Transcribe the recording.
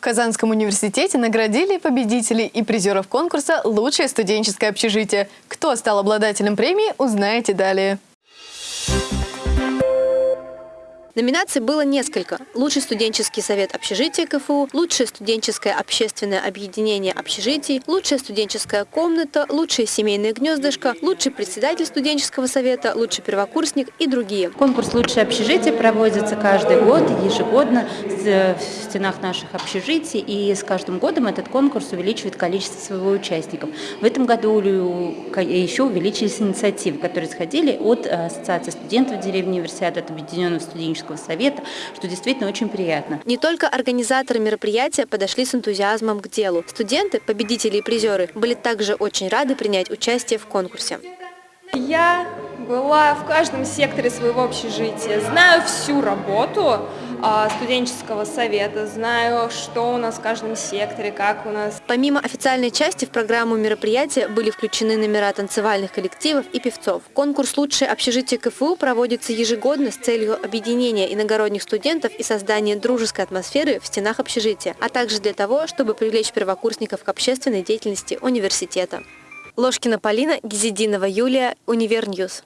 В Казанском университете наградили победителей и призеров конкурса «Лучшее студенческое общежитие». Кто стал обладателем премии, узнаете далее. Номинаций было несколько. Лучший студенческий совет общежития КФУ, лучшее студенческое общественное объединение общежитий, лучшая студенческая комната, лучшее семейное гнездышко, лучший председатель студенческого совета, лучший первокурсник и другие. Конкурс «Лучшее общежитие» проводится каждый год, ежегодно в стенах наших общежитий, и с каждым годом этот конкурс увеличивает количество своего участников. В этом году еще увеличились инициативы, которые исходили от Ассоциации студентов деревни Универсиады, от Объединенного студенческого студенческого совета, что действительно очень приятно. Не только организаторы мероприятия подошли с энтузиазмом к делу. Студенты, победители и призеры были также очень рады принять участие в конкурсе. Я была в каждом секторе своего общежития, знаю всю работу студенческого совета, знаю, что у нас в каждом секторе, как у нас. Помимо официальной части в программу мероприятия были включены номера танцевальных коллективов и певцов. Конкурс «Лучшее общежитие КФУ» проводится ежегодно с целью объединения иногородних студентов и создания дружеской атмосферы в стенах общежития, а также для того, чтобы привлечь первокурсников к общественной деятельности университета. Ложкина Полина, Гизединова Юлия, Univer News.